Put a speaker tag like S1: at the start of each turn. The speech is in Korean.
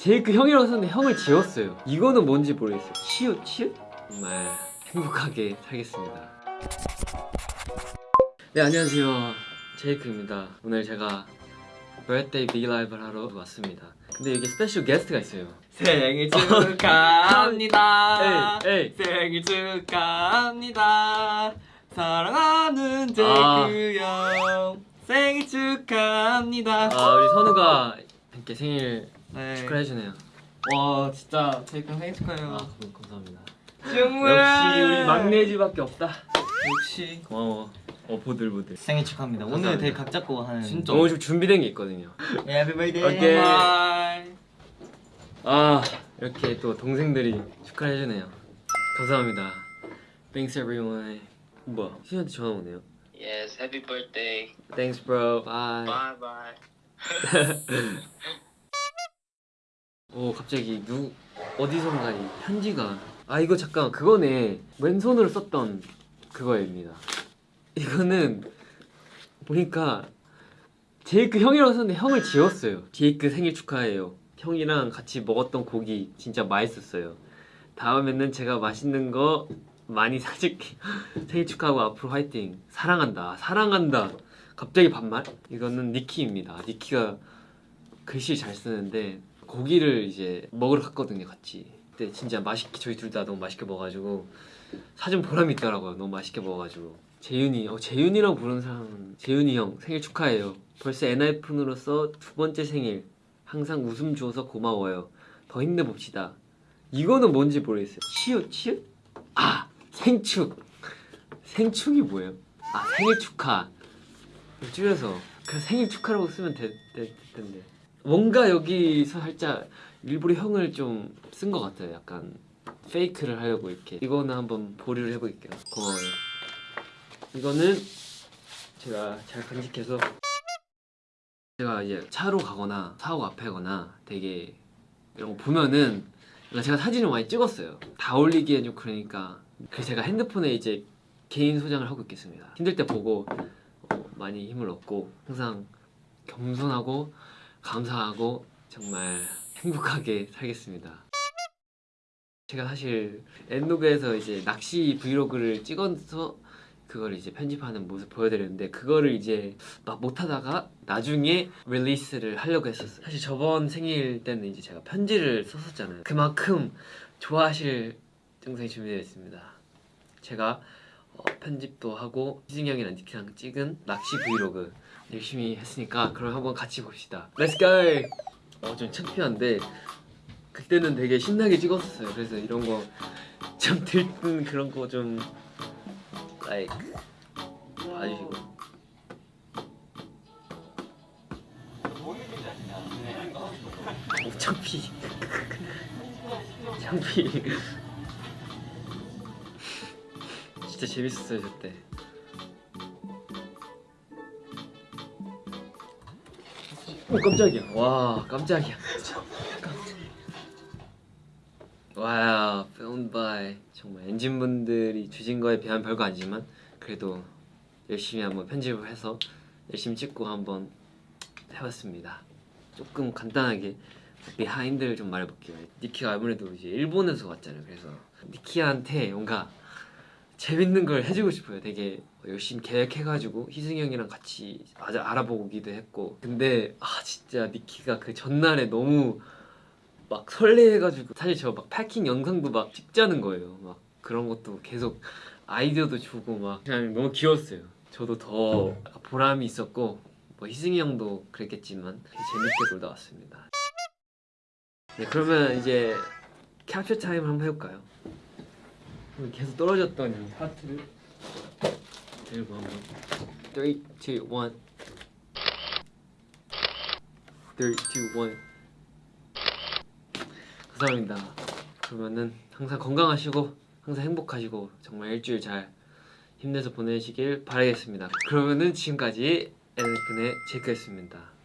S1: 제이크 형이라고 썼는데 형을 지웠어요 이거는 뭔지 모르겠어요 치읓 치읓? 정말 행복하게 살겠습니다 네 안녕하세요 제이크입니다 오늘 제가 birthday V live를 하러 왔습니다 근데 여기 special guest가 있어요
S2: 생일 축하합니다.
S1: 에이, 에이.
S2: 생일 축하합니다. 사랑하는
S1: 아.
S2: 제이크 형. 생일 축하합니다.
S1: 아 우리 선우가 이렇게 생일
S2: 네.
S1: 축하해주네요
S2: 와 진짜 제이크 형 생일 축하해요.
S1: 아 감- 감사합니다
S2: 정말.
S1: 역시 우리 막내지밖에 없다
S2: 역시.
S1: 고마워 어 보들보들
S3: 생일 축하합니다. 오늘
S1: 감사합니다.
S3: 되게 각 잡고 하는
S2: 진짜.
S1: 오늘 좀 준비된 게 있거든요
S3: 해피 버스데이.
S1: 오케이. 아 이렇게 또 동생들이 축하를 해주네요 감사합니다 Thanks everyone 뭐야 시현한테 전화 오네요
S4: Yes, happy birthday.
S1: Thanks bro bye
S4: Bye bye.
S1: 오 갑자기 누 어디선가 이 편지가. 아 이거 잠깐 그거네. 왼손으로 썼던 그거입니다. 이거는 보니까 제이크 형이라고 썼는데 형을 지웠어요. 제이크 생일 축하해요. 형이랑 같이 먹었던 고기 진짜 맛있었어요. 다음에는 제가 맛있는 거 많이 사줄게. 생일 축하하고 앞으로 화이팅. 사랑한다. 사랑한다. 갑자기 반말? 이거는 니키입니다. 니키가 글씨 잘 쓰는데 고기를 이제 먹으러 갔거든요 같이. 그때 진짜 맛있게 저희 둘 다 너무 맛있게 먹어가지고 사진 보람이 있더라고요 너무 맛있게 먹어가지고. 재윤이 어 재윤이라고 부르는 사람은 재윤이 형 생일 축하해요. 벌써 엔하이픈으로서 두 번째 생일. 항상 웃음 주어서 고마워요. 더 힘내봅시다. 이거는 뭔지 모르겠어요. 치읓 치읓? 아 생축. 생축이 뭐예요? 아 생일 축하. 줄여서 그냥 생일 축하라고 쓰면 될, 될 텐데 뭔가 여기서 살짝 일부러 형을 좀 쓴 것 같아요. 약간 페이크를 하려고 이렇게. 이거는 한번 보류를 해볼게요. 고마워요. 이거는 제가 잘 간직해서 제가 이제 차로 가거나 사고 앞에거나 되게 이런 거 보면은 제가 사진을 많이 찍었어요. 다 올리기엔 좀 그러니까. 그래서 제가 핸드폰에 이제 개인 소장을 하고 있겠습니다. 힘들 때 보고 어, 많이 힘을 얻고 항상 겸손하고 감사하고 정말 행복하게 살겠습니다. 제가 사실 엔노그에서 이제 낚시 브이로그를 찍어서 그걸 이제 편집하는 모습 보여드렸는데 그거를 이제 막 못하다가 나중에 릴리스를 하려고 했었어요. 사실 저번 생일 때는 이제 제가 편지를 썼었잖아요. 그만큼 좋아하실 영상이 준비되어 있습니다. 제가 어, 편집도 하고 희승이 형이랑 니키랑 찍은 낚시 브이로그 열심히 했으니까 그럼 한번 같이 봅시다. Go! 어, 좀 창피한데 그때는 되게 신나게 찍었어요. 그래서 이런 거좀 들뜬 그런 거 좀 like 봐주시고. 오 창피. 창피 진짜 재밌었어요 저때. 오 깜짝이야. 와 깜짝이야. wow filmed by 정말 엔진분들이 주신 거에 비하면 별거 아니지만 그래도 열심히 한번 편집을 해서 열심히 찍고 한번 해봤습니다. 조금 간단하게 비하인드를 좀 말해볼게요. 니키가 아무래도 이제 일본에서 왔잖아요. 그래서 니키한테 뭔가 재밌는 걸 해주고 싶어요. 되게 열심히 계획해가지고 희승이 형이랑 같이 아주 알아보기도 했고. 근데 아 진짜 니키가 그 전날에 너무 막 설레해가지고 사실 저 막 패킹 영상도 막 찍자는 거예요. 막 그런 것도 계속 아이디어도 주고 막 그냥 너무 귀여웠어요. 저도 더 보람이 있었고 뭐 희승이 형도 그랬겠지만 재밌게 놀다 왔습니다. 네 그러면 이제 캡처 타임 한번 해볼까요? 계속 떨어졌던 이 하트를. 들고 한번. 3, 2, 1 3, 2, 1 감사합니다. 그러면은 항상 건강하시고 항상 행복하시고 정말 일주일 잘 힘내서 보내시길 바라겠습니다. 그러면은 지금까지 엔프의 제이크였습니다